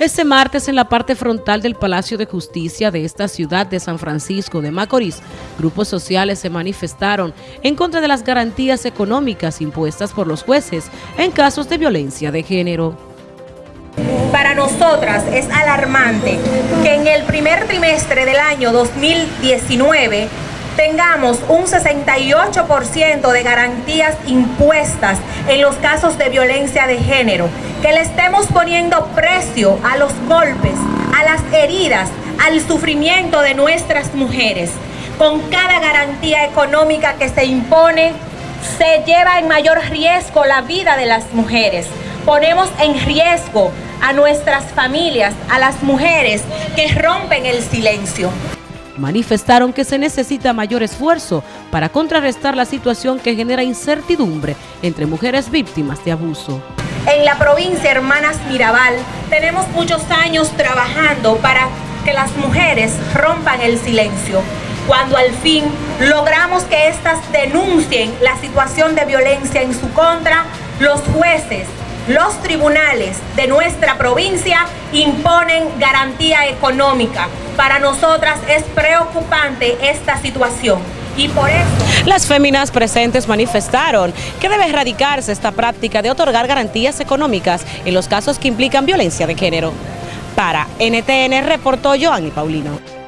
Este martes en la parte frontal del Palacio de Justicia de esta ciudad de San Francisco de Macorís, grupos sociales se manifestaron en contra de las garantías económicas impuestas por los jueces en casos de violencia de género. Para nosotras es alarmante que en el primer trimestre del año 2019 tengamos un 68% de garantías impuestas en los casos de violencia de género, que le estemos poniendo precio a los golpes, a las heridas, al sufrimiento de nuestras mujeres. Con cada garantía económica que se impone, se lleva en mayor riesgo la vida de las mujeres. Ponemos en riesgo a nuestras familias, a las mujeres que rompen el silencio manifestaron que se necesita mayor esfuerzo para contrarrestar la situación que genera incertidumbre entre mujeres víctimas de abuso. En la provincia Hermanas Mirabal tenemos muchos años trabajando para que las mujeres rompan el silencio. Cuando al fin logramos que éstas denuncien la situación de violencia en su contra, los jueces, los tribunales de nuestra provincia imponen garantía económica. Para nosotras es preocupante esta situación. Y por eso... Las féminas presentes manifestaron que debe erradicarse esta práctica de otorgar garantías económicas en los casos que implican violencia de género. Para NTN reportó Joanny Paulino.